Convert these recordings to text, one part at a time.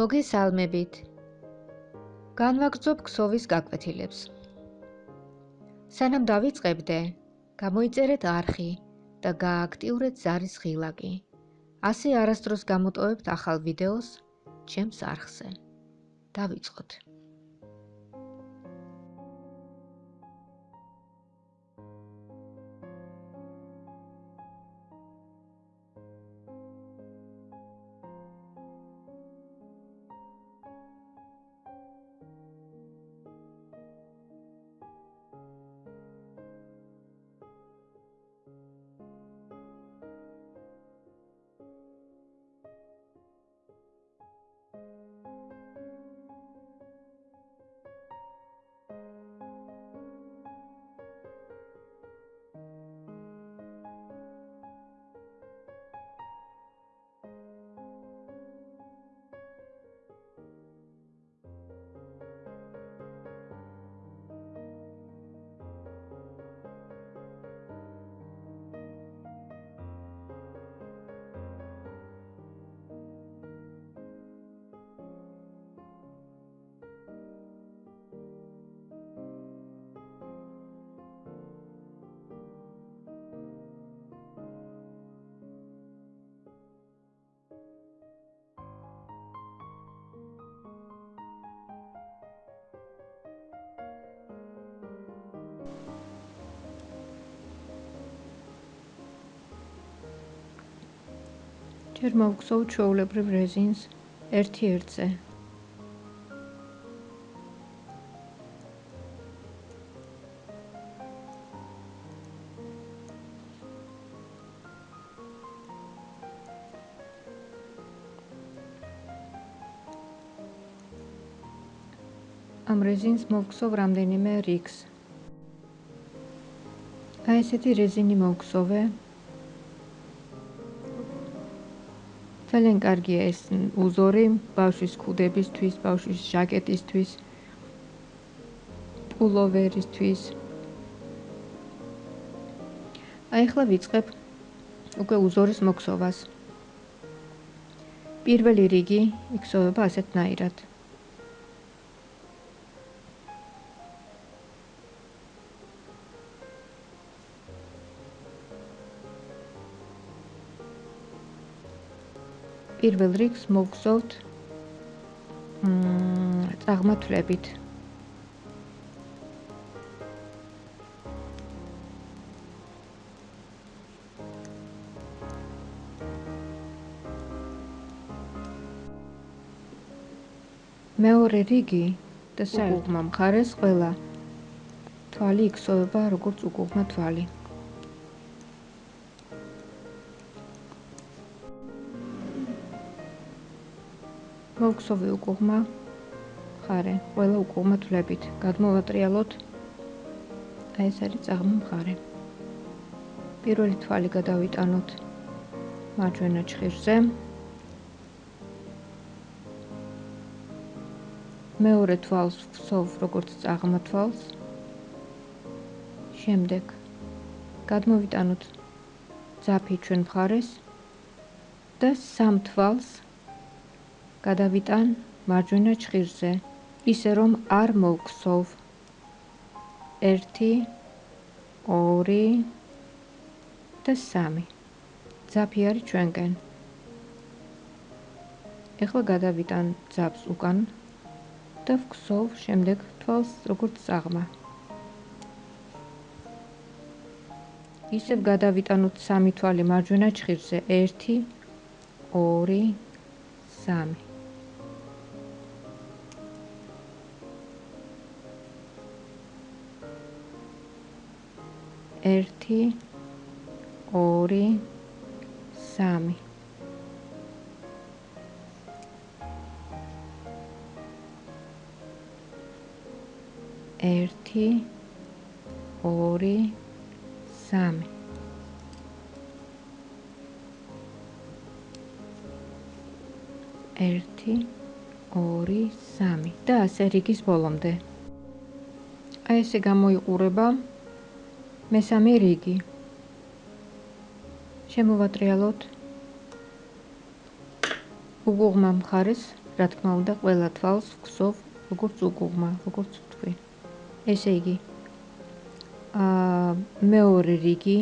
მოგესალმებით. განვაგრძობ ქსოვის გაკვეთილებს. სანამ დავიწყებდე, გამოიწერეთ არხი და გააქტიურეთ ზარის ღილაკი. ასე არასდროს გამოტოვებთ ახალ ვიდეოს ჩემს არხზე. დავიწყოთ. ჯერ მოვგზავ ჩაულებრივ რეზინს ერთი ერთზე. ამ რეზინს მოვგზავ რამდენიმე რიგს. აი ესეთი რეზინი მოვგზავე ძალიან კარგია ეს უზორი ბავშვის ქუდებისთვის, ბავშვის ჟაკეტისთვის, პულოვერისთვის. აი ახლა ვიწყებ უკვე უზორის მოქსოვას. პირველი რიგი იქსოვება ასეთნაირად. პირველ რიგს მოგზავთ მ წაღმათლებით. მეორე რიგი და საერთო მხარეს ყველა თვალი იქსოვება როგორც უკუღმა თვალი. მოგხსოვე უკუღმა? ხარე ყველა უკუღმა თვლებით. გადმოვატრიალოთ აი ეს არის წაღმა მხარე პირველი თვალი გადავიტანოთ. მარჯვენა ჭხირზე მეორე თვალს ვსოვ როგორც წაღმა თვალს. შემდეგ. გადმოვიტანოთ ძაფი ჩვენ მხარეს. და სამ თვალს გადავიტან მარჯვენა ჭხირზე, ისე რომ არ მოვქსოვ. 1 2 და 3. ძაფი არის ჩვენკენ. ეხლა გადავიტან ძაფს უკან და ვქსოვ შემდეგ თვალს როგორც წაღმა. ისევ გადავიტანოთ სამი თვალი მარჯვენა ჭხირზე 1 2 3 1 2 3 1 2 3 1 2 3 და ასე რიგის ბოლომდე. აი ესე გამოიყურება მესამე რიგი შემოვატრიალოთ უგუღმა მხარეს რა თქმა უნდა, ყველა თვალს ვქსოვ როგორც უკუღმა, როგორც თქვი. ესე იგი, აა მეორე რიგი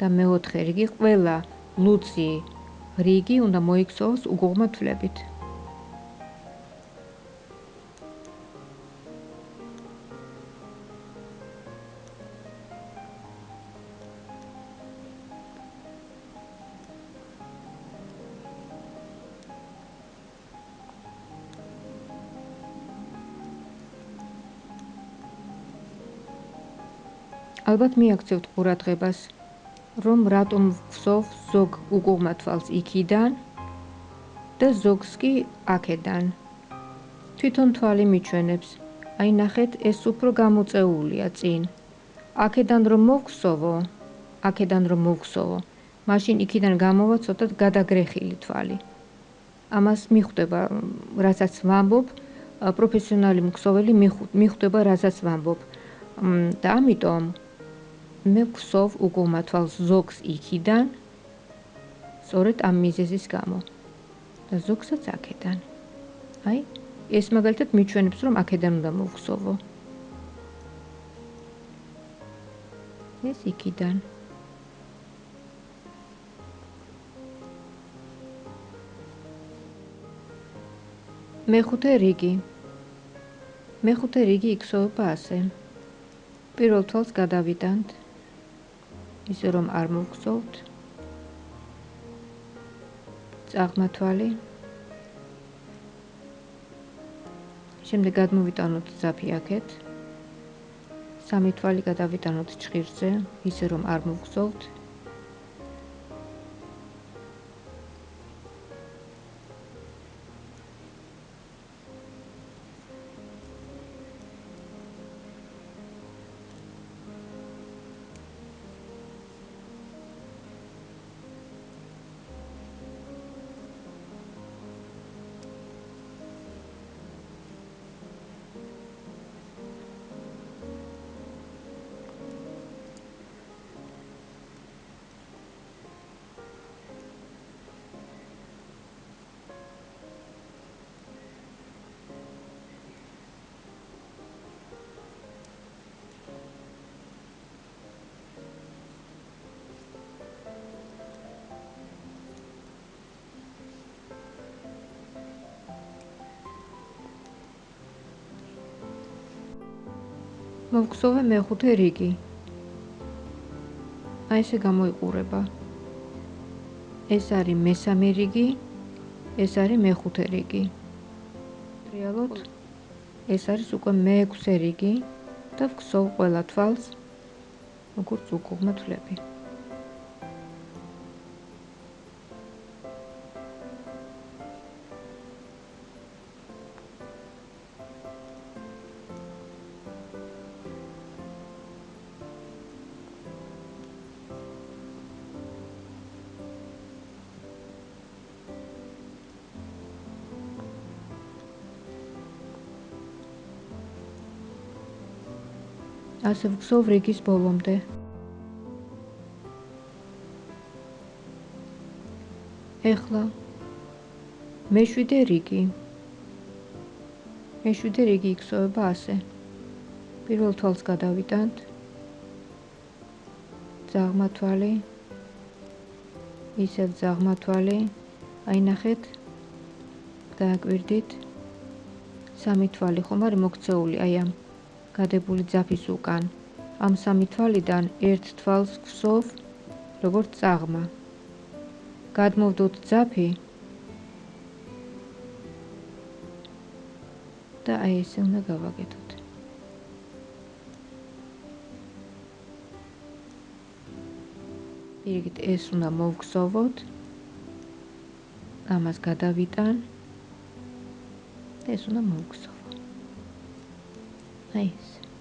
და მეოთხე რიგი ყველა ლუცი რიგი უნდა მოიქცოს უკუღმა თვლებით. ალბათ მიაქცევთ ყურადღებას, რომ რატომ ვხსოვ ზოგ უკუღმა თვალს იქიდან და ზოგს კი აქედან. თვითონ თვალი მიჩვენებს. აი ნახეთ, ეს უფრო გამოწეულია წინ. აქედან რომ მოვხსოვო, აქედან რომ მოვხსოვო, მაშინ იქიდან გამოვა ცოტა გადაგრეხილი თვალი. ამას მიხვდება, რასაც ვამბობ, პროფესიონალი მქსოველი მიხვდება, რასაც ვამბობ. და ამიტომ მე ვხსოვ უკუღმა თვალს ზოგს იქიდან სწორედ ამ მიზეზის გამო. და ზოგსაც აქედან. აი ეს მაგალითად მიჩვენებს რომ აქედან უნდა მოვხსოვო ეს იქიდან. მეხუთე რიგი. მეხუთე რიგი იქცევა ასე. პირველ თვალს გადავიტანთ ისე რომ არ მოგხსოვთ წაღმათვალი. შემდეგ გადმოვიტანოთ ზაფი აქეთ. სამი თვალი გადავიტანოთ ჭირზე ისე რომ არ მოგხსოვთ მოვხსოვე მეხუთე რიგი. აი ესე გამოიყურება. ეს არის მესამე რიგი, ეს არის მეხუთე რიგი. რეალურად ეს არის უკვე მეექვსე რიგი და ვხსოვ ყველა თვალს როგორც უკუღმა თვლები. ასე ვგზავ რიგის ბოლომდე. ეხლა მეშვიდე რიგი. მეშვიდე რიგი იქცევა ასე. პირველ თვალს გადავიტანთ. ზაღმათვალი. ისევ ზაღმათვალი. აი ნახეთ. დააკვირდით. სამი თვალი ხომ არის მოქცეული აი ამ გადებული ძაფის უკან. ამ სამი თვალიდან ერთ თვალს გვსოვ როგორც წაღმა. გადმოვდოთ ძაფი და აი ესე უნდა გავაკეთოთ. იგივე ეს უნდა მოვგზავნოთ. ამას გადავიტან. ეს უნდა მოვგზავნოთ. place.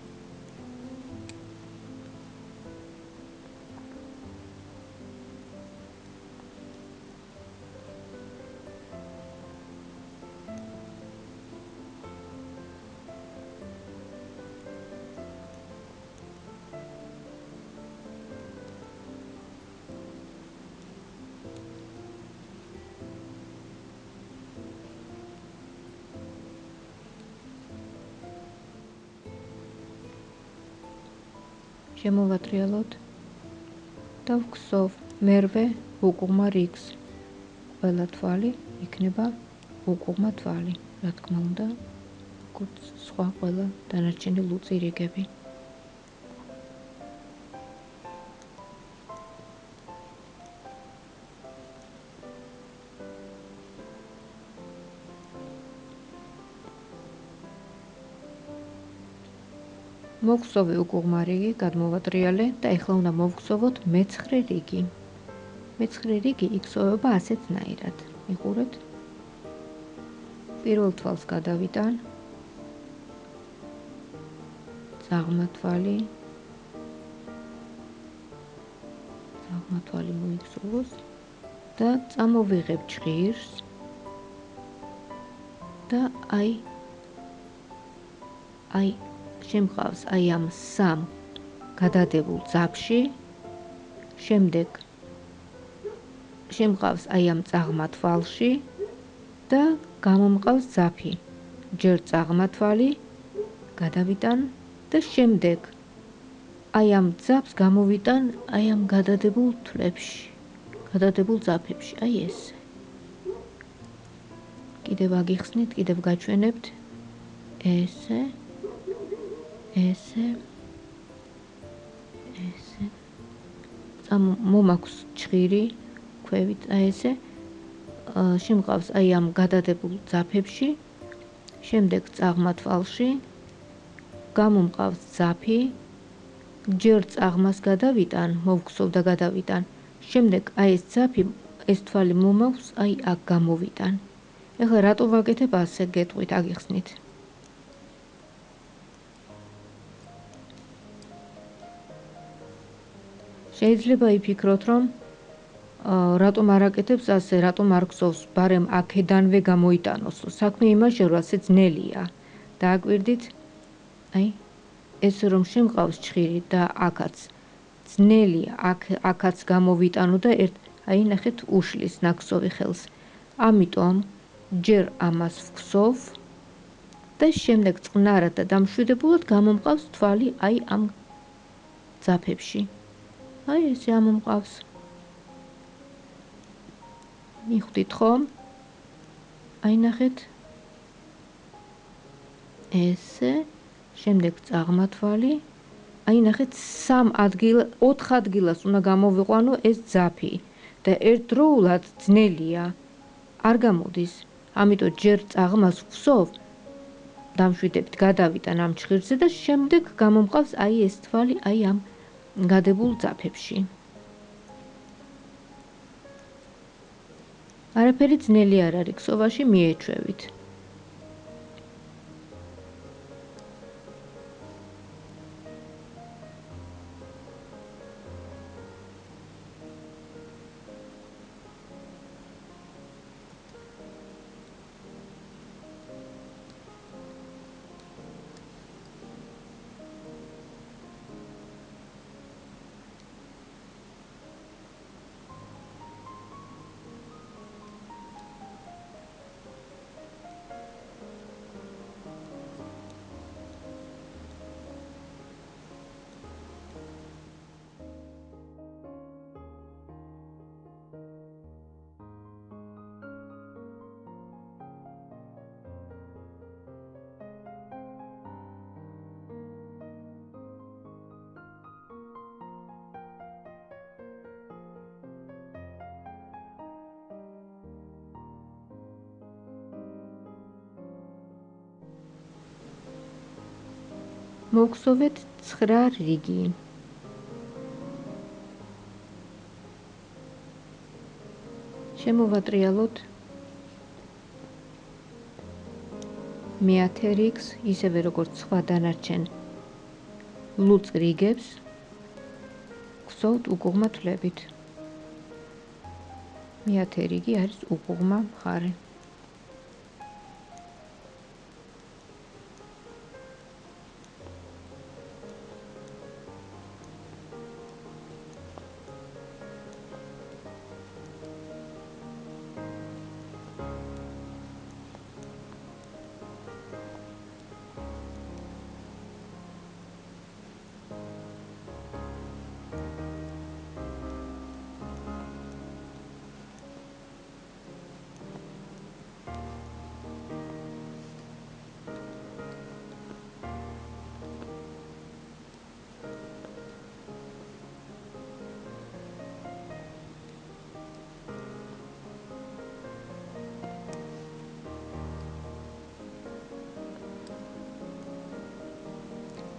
შემოვატრიალოთ. და ვქსოვ მერვე უკუღმა რიგს. ყველა თვალი იქნება უკუღმა თვალი. რა თქმა უნდა სხვა ყველა დანარჩენი ლუწი რიგები მოგხსოვე უკუღმა რიგი, გადმოვატრიალე და ეხლა უნდა მოვხსოვოთ მეცხრე რიგი. მეცხრე რიგი იქსოვება ასეთნაირად. მიყურეთ. პირველ თვალს გადავიტან. ძაღმა თვალი. ძაღმა თვალი მოიქსოვოს და წამოვიღებ ჭირს. და აი აი შემყავს აი ამ სამ გადადებულ ძაფში შემდეგ შემყავს აი ამ წაღმა თვალში და გამომყავს ძაფი. ჯერ წაღმა თვალი გადავიტან და შემდეგ აი ამ ძაფს გამოვიტან აი ამ გადადებულ თვლებში გადადებულ ძაფებში. აი ეს. კიდევ აგიხსნით კიდევ გაჩვენებთ. ესე ესე ესე. ამ მომაქვს ჭირი ქვევით აი ესე. შემყავს აი ამ გადადებულ ძაფებში შემდეგ წაღმა თვალში გამომყავს ძაფი ჯერ წაღმას გადავიტან მოვგსოვ და გადავიტან. შემდეგ აი ეს ძაფი ეს თვალი მომაქვს აი აქ გამოვიტან. ეხლა რატო ვაკეთებ ასე გეტყვით აგიხსნით შეიძლება იფიქროთ, რომ რატომ არ აკეთებს ასე, რატომ არ გსოვს, ბარემ აქედანვე გამოიტანოს. საქმე იმაში, რომ ასე ძნელია. დააკვირდით? აი, ეს რომ შემყავს ჭხირი და აქაც ძნელია, აქ აქაც გამოვიტანო და ერთ აი ნახეთ უშლის ნაკსოვი ხელს. ამიტომ ჯერ ამას ვქსოვ და შემდეგ წყნარად და დამშვიდებულად გამომყავს თვალი აი ამ ძაფებში. აი ესე ამომყავს. მიხვდით ხომ? აი ნახეთ. ესე, შემდეგ წაღმათვალი. აი ნახეთ, სამ ადგილ, 4 ადგილას უნდა გამოვიყვანო ეს ძაფი და ერთდროულად ძნელია. არ გამოდის. ამიტომ ჯერ წაღმას ვხსოვ. დამშვიდებით, გადავიტან ამ ჭირზე და შემდეგ გამომყავს აი ეს თვალი, აი ამ გადებულ ძაფებში. არაფერი ძნელი არ არის, ქსოვაში მიეჩვევით. მოგხსოვეთ 9 რიგი. შემოვატრიალოთ მეათე რიგს, ისევე როგორც სხვა დანარჩენ ლუწ რიგებს. გხსოვთ უკუღმა თვლებით. მეათე რიგი არის უკუღმა მხარე.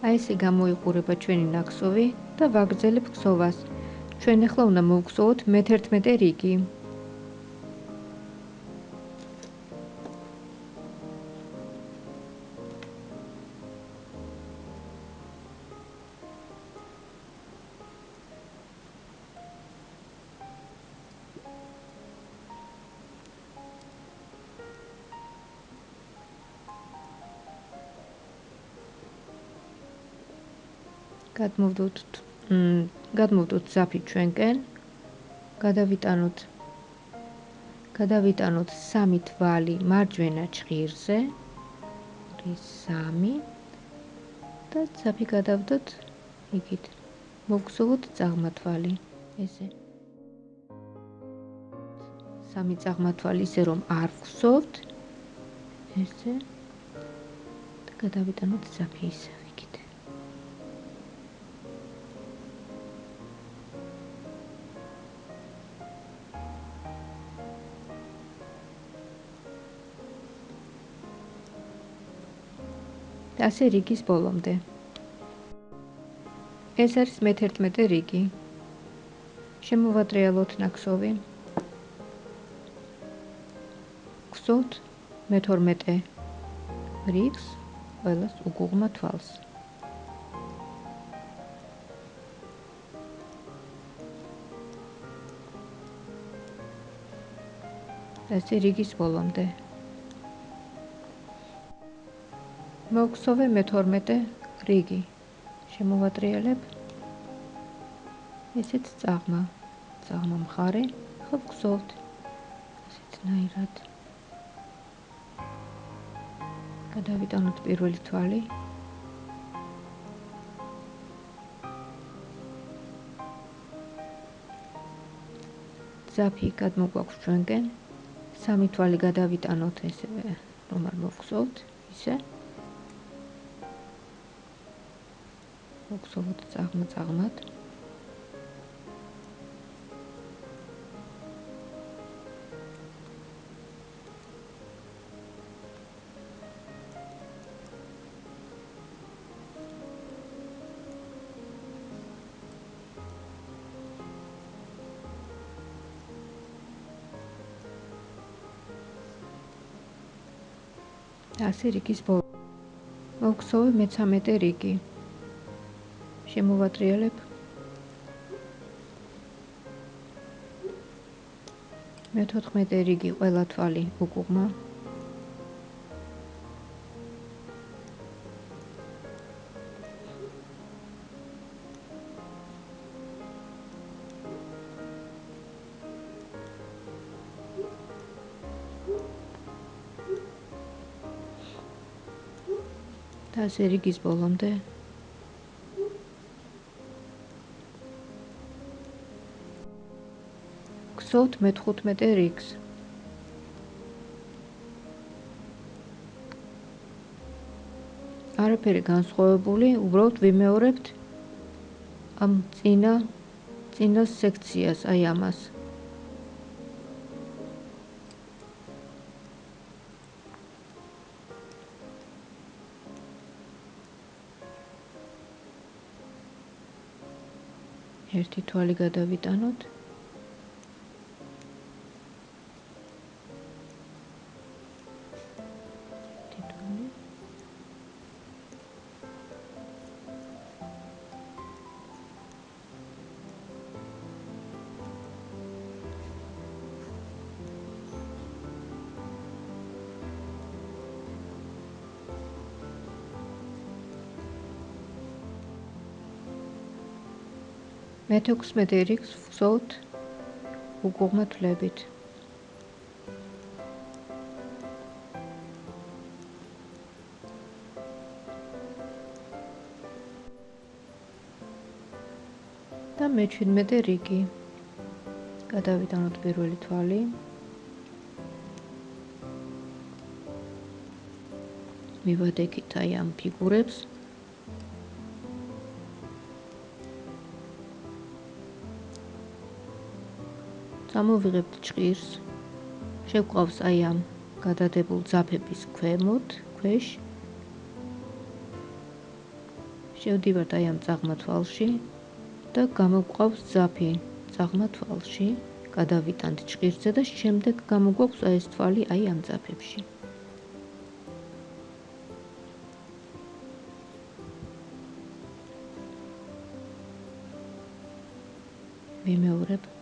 აი ესე გამოიყურება ჩვენი ნაკსოვი და ვაგრძელებ ქსოვას. ჩვენ ახლა უნდა მოვქსოვოთ მე-11 რიგი. გადმოვდოთ გადმოვდოთ ზაფი ჩვენკენ გადავიტანოთ გადავიტანოთ სამი თვალი მარჯვენა ჭირზე რის 3 და ზაფი გადავდოთ იქით მოგხსოვოთ წაღმათვალი ესე. სამი წაღმათვალი ისე რომ არ ვხსოვთ ესე და გადავიტანოთ ზაფი ისე ასე რიგის ბოლომდე. ეს არის მე-11 რიგი. შემოვატრიალოთ ნაკსოვი. ქსოთ მე-12 რიგს ყველას უგუღმა თვალს. ეს რიგის ბოლომდე. მოგხსოვე მე-12 რიგი. შემოვატრიალებ. ესეც წაღმა. წაღმა მხარე. ხო გხსოვთ. ესეც ნაირად. გადავიტანოთ პირველი თვალი. ზაფი გადმოგვაქვს ჩვენკენ. სამი თვალი გადავიტანოთ ესე რომ არ მოგხსოვთ. ისე. მოგსოვოთ წაღმა წაღმად ასე რიგის ბოლო. მოგსოვე მე-13 რიგი. შემოვატრიალებ. მე-14 რიგი ყველა თვალი უკუღმა. და ასე რიგის ბოლომდე გახსოვთ მე-15 რიგს. არაფერი განსხვავებული, უბრალოდ ვიმეორებთ ამ წინა წინა სექციას, აი ამას. ერთი თვალი გადავიტანოთ. მე-16 რიგს ვხსოვთ უგუღმა თვლებით. და მე-17 რიგი. გადავიტანოთ პირველი თვალი. მივადექით აი ამ ფიგურებს. გამოვიღებთ ჭირს შეგვყავს აი ამ გადადებულ ძაფების ქვემოთ ქვეშ. შევდივართ აი ამ წაღმა თვალში და გამოვყავს ძაფი წაღმა თვალში გადავიტანთ ჭყირზე და შემდეგ გამოგვაქვს აი ეს თვალი აი ამ ძაფებში. ვიმეორებ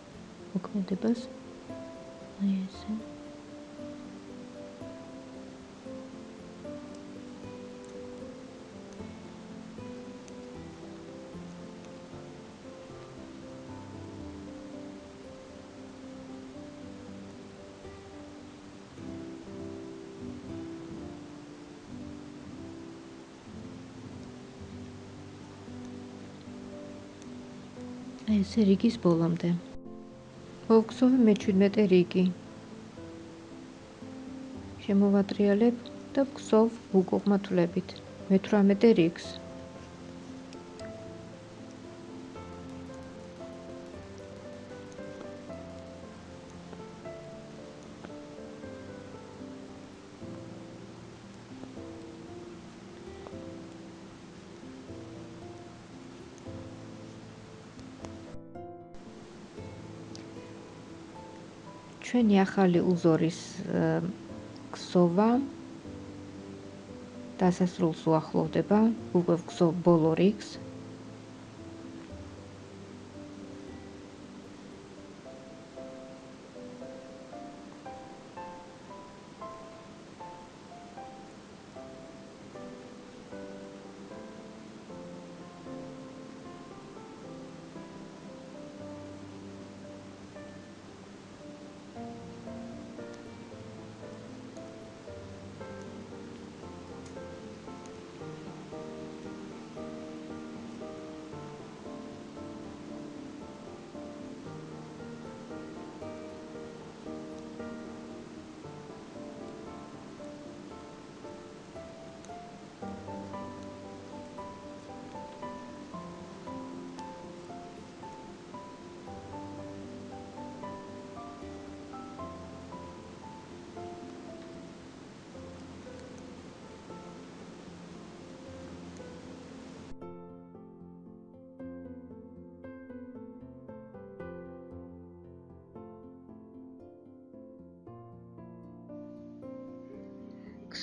მოქმედებას აი ესე ეს რიგის ბოლომდე. მოვგზავნე მე-17 რიგი. შემოვატრიალებ და ვგზავ უკუღმათლებით მე-18 რიგს. ჩვენი ახალი უზორის ქსოვა დასასრულს უახლოვდება უკვე ქსოვ ბოლო რიგს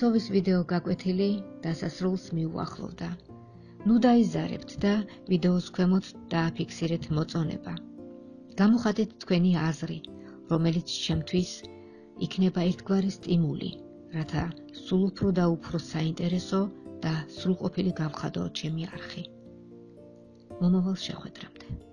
ქსოვის ვიდეო გაკვეთილი დასასრულს მიუახლოვდა. ნუ დაიზარებთ და ვიდეოს ქვემოთ დააფიქსირეთ მოწონება. გამოხატეთ თქვენი აზრი, რომელიც ჩემთვის იქნება ერთგვარი სტიმული, რათა სულ უფრო და უფრო საინტერესო და სრულყოფილი გავხადო ჩემი არხი. მომავალ შეხვედრამდე.